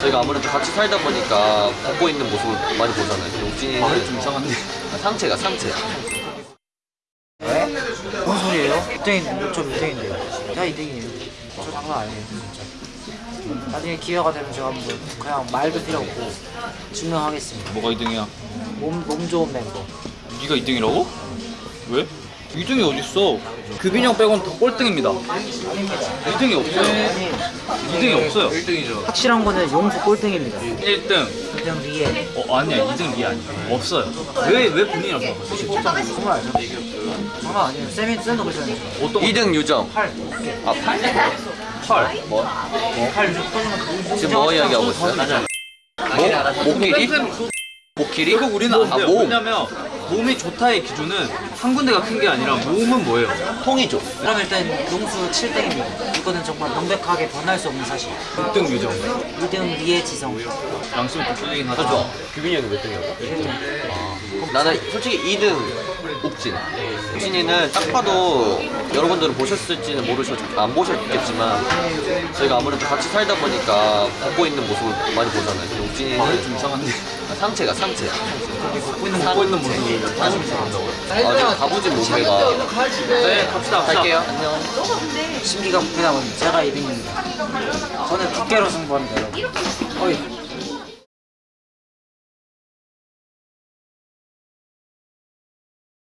저희가 아무래도 같이 살다 보니까 벗고 있는 모습을 많이 보잖아요. 근데 옥진이는 말이 좀 이상한데. 아, 상체가 상체야. 왜? 뭔 소리예요? 1등인, 저 1등인데요. 제가 2등이에요. 저 장난 아니에요, 진짜. 나중에 기회가 되면 제가 한번 그냥 말도 필요 없고 증명하겠습니다. 뭐가 2등이야? 몸, 몸 좋은 멤버. 네가 2등이라고? 왜? 2등이 어딨어? 규빈이 형 빼고는 다 꼴등입니다. 아닙니다. 2등이 없어요. 아니, 2등이 없어요. 확실한 거는 용수 꼴등입니다. 1등. 2등 리에. 어 아니야 2등 리 아니야. 없어요. 왜 왜 본인이라고 생각하세요? 정말 알죠? 장난 아니에요. 쌤이 쌤도 그러잖아요. 어떤 거? 2등 유정. 8. 아 8? 8. 뭐? 8 무조건 터지면 지금 뭐 이야기하고 있어요? 목? 목길이? 목길이? 결국 우리는 안아 돼요. 몸. 왜냐면 몸이 좋다의 기준은 한 군데가 큰 게 아니라 몸은 뭐예요? 통이죠. 그럼 일단 용수 7등입니다. 이거는 정말 명백하게 변할 수 없는 사실. 6등 유정. 2등 리에 지성. 양심이 좀 쏠리긴 하죠. 그죠? 규빈이 형이 몇 등이라고? 1등. 나는 솔직히 2등 옥진. 옥진이는 딱 봐도 여러분들은 보셨을지는 모르셔 안 보셨겠지만 저희가 아무래도 같이 살다 보니까 벗고 있는 모습을 많이 보잖아요. 옥진이는 말이 좀 이상한데. 아, 상체가 상체야. 벗고 있는 있는 모습 을. 아, 지금 가부진 몸매가. 네 갑시다. 갈게요. 안녕. 심기가 부패다 보니 제가 2등입니다. 저는 두께로 승부합니다, 여러분. 어이,